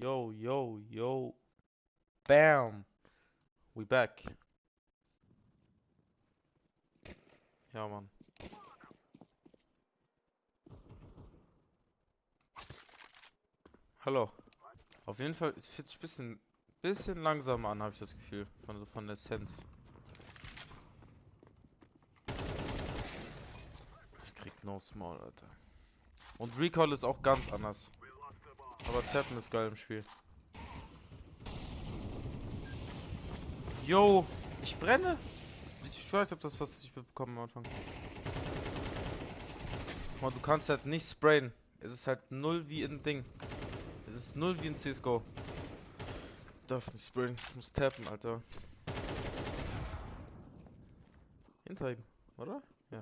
yo, yo, yo. Bam. We back. Ja, Mann. Hallo. Auf jeden Fall, es fühlt sich ein bisschen, bisschen langsamer an, habe ich das Gefühl. Von, von der Sense. Ich krieg no small, Alter. Und Recall ist auch ganz anders. Aber Tappen ist geil im Spiel. Yo, ich brenne. Ich weiß, ob das was ich bekommen am Anfang. Man, du kannst halt nicht sprayen. Es ist halt null wie in Ding. Es ist null wie in CSGO. Ich darf nicht sprayen. Ich muss tappen, Alter. Hinter ihm, oder? Ja.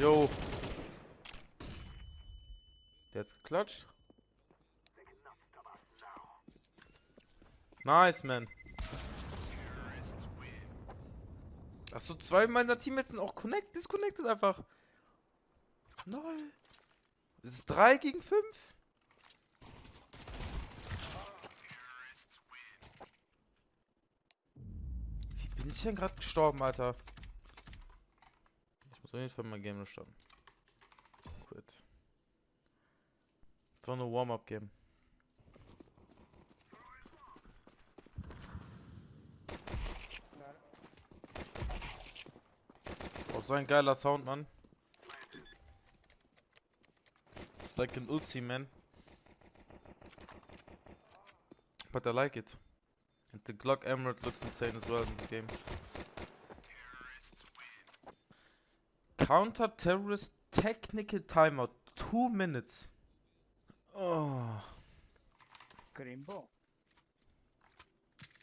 Yo. Hat's geklatscht. Nice, man. Achso, zwei meiner Teammates sind auch connect disconnected einfach. Es ist 3 gegen 5. Wie bin ich denn gerade gestorben, Alter? Ich muss auf jeden Fall mein Game starten. So eine Warm-Up-Game. Oh, so ein geiler Sound, Mann. It's like an Uzi, man. But I like it. And the Glock Emerald looks insane as well in the game. Counter terrorist technical timeout. Two minutes. Oh. Crimbo,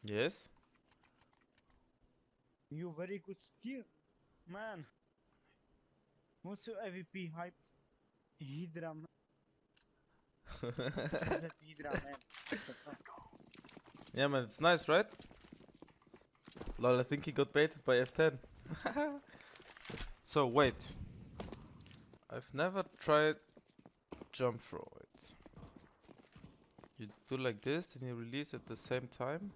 Yes. you very good skill, man. What's your AVP hype? Hydra, man. Hydra, man? What the fuck? yeah, man, it's nice, right? Lol, I think he got baited by F10. so, wait. I've never tried jump throw it. You do like this, then you release at the same time.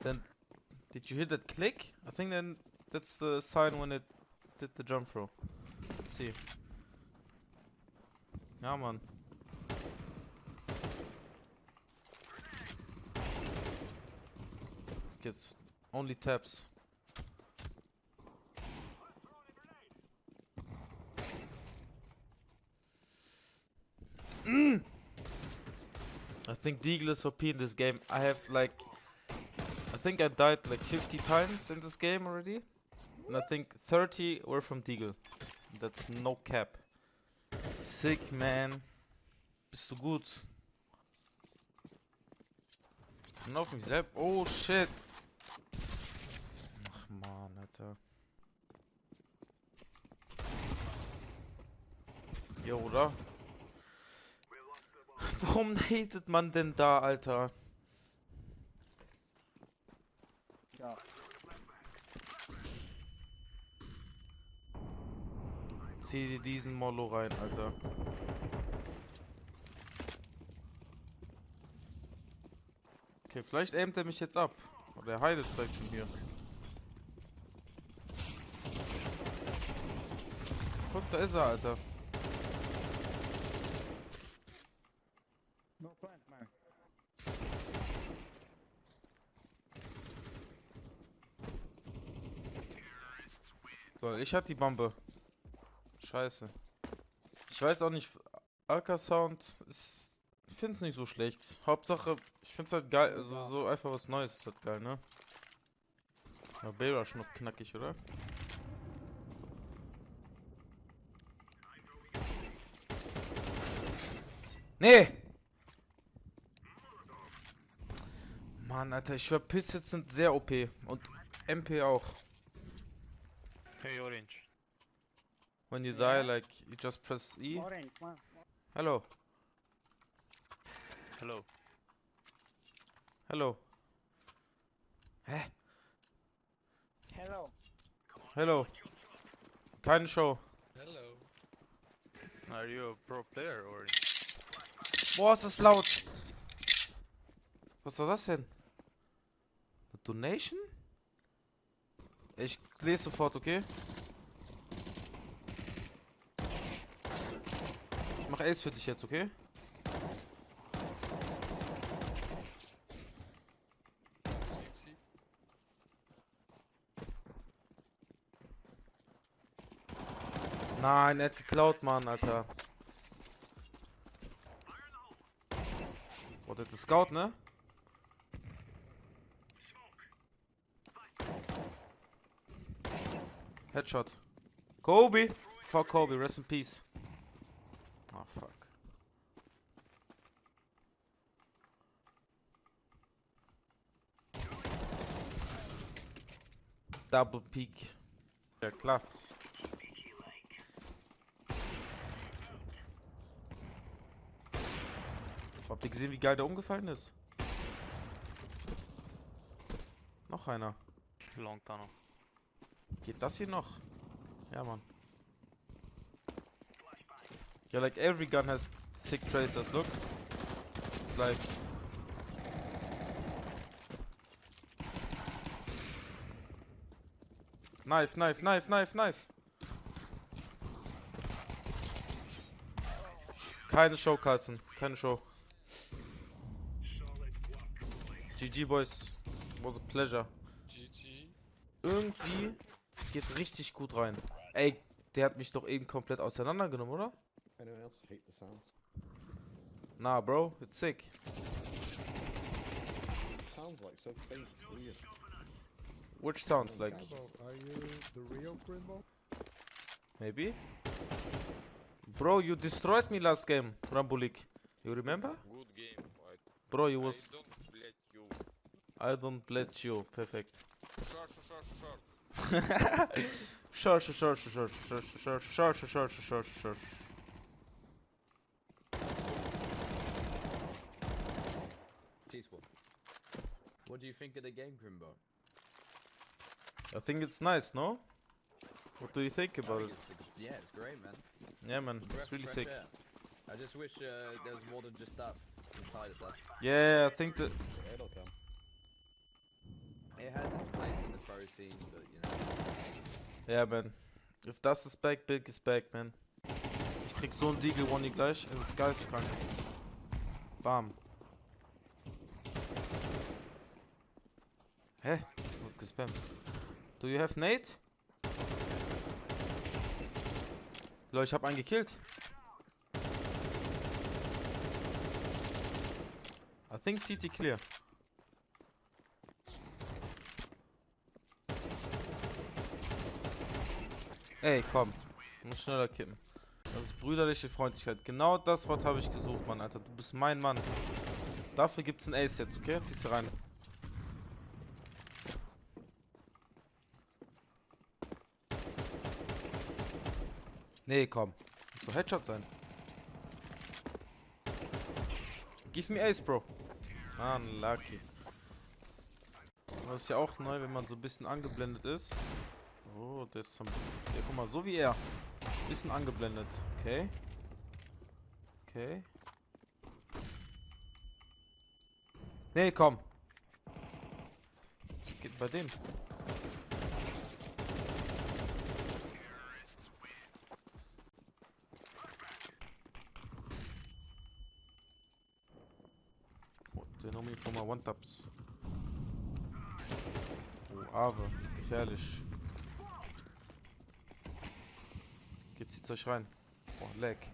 Then, did you hear that click? I think then that's the sign when it did the jump throw. Let's see. Ja, man. Gets only taps. I think Deagle is OP in this game. I have like, I think I died like 50 times in this game already, and I think 30 were from Deagle. That's no cap. Sick man. Bist du gut? Kann auf mich selbst. Oh shit. Ach man, Alter. Oder? Warum hatet man denn da, Alter? Ja, Zieh dir diesen Mollo rein, Alter. Okay, vielleicht aimt er mich jetzt ab. Oder der Heide ist vielleicht schon hier. Guck, da ist er, Alter. no plant, man. So, ich hatte die Bombe. Scheiße. Ich weiß auch nicht, Alka Sound ist. Ich find's nicht so schlecht. Hauptsache, ich find's halt geil, also so einfach was Neues ist halt geil, ne? Ja, Bayrush noch knackig, oder? Nee! Mann, Alter, ich schwör, Pistols sind sehr OP. Und MP auch. Hey, Orange. When you Yeah. die, like, you just press E. Orange, man. Hello. Hello. Hello. Hä? Hello. Hello. Keine Show. Hello. Are you a pro player or? Boah, ist das laut. Was war das denn? Eine Donation? Ich lese sofort, okay? Ich mach Ace für dich jetzt, okay? Nein, er hat geklaut, Mann, Alter. Boah, das ist Scout, ne? Headshot. Kobe! Fuck Kobe, rest in peace. Oh, fuck. Double peak. Ja, klar. Habt ihr gesehen, wie geil der umgefallen ist? Noch einer. Long tunnel. Geht das hier noch? Ja, Mann. Yeah, like every gun has sick tracers, look. It's like... Knife, knife, knife, knife, knife. Keine Show, Carlson. Keine Show. GG, boys. Was a pleasure. GG. Irgendwie geht richtig gut rein. Ey, der hat mich doch eben komplett auseinandergenommen, oder? Anyone else hate the sounds? Nah, bro, it's sick. It sounds like so faint, it's weird. Which sounds like, are you the real Grimbo? maybe? Bro, you destroyed me last game, Rambulik. You remember? Good game. I, Bro, you I was... don't let you. I don't let you. Perfect. Short, short, short, short. Sure, sure, sure, sure, sure, sure, sure, sure, sure, sure, sure, sure. T-Swap. What do you think of the game, Grimbo? I think it's nice, no? What do you think I about it? think it's- yeah, it's great, man. Yeah, man, Breath it's really sick. air. I just wish uh, there was more than just dust inside of dust. Yeah, I think that... It'll come. It has its place in the pro scene, but you know. Ja, man. If das is back, big is back, man. Ich krieg so ein Deagle One gleich. Es ist geisteskrank. Bam. Hä? Wird gespammt. Do you have Nate? Leute, ich hab einen gekillt. I think CT clear. Ey, komm. Muss schneller kippen. Das ist brüderliche Freundlichkeit. Genau das Wort habe ich gesucht, Mann, Alter. Du bist mein Mann. Dafür gibt's ein Ace jetzt, okay? Ziehst du rein. Nee, komm. Muss doch Headshot sein. Give me Ace, Bro. Ah, lucky. Das ist ja auch neu, wenn man so ein bisschen angeblendet ist. Oh, der ist am... Ja, guck mal, so wie er. Bisschen angeblendet. Okay. Okay. Nee, komm. Was geht bei dem? Oh, they know me for one-taps. Oh, Ave. Gefährlich. nichts, soll rein? Boah, leck.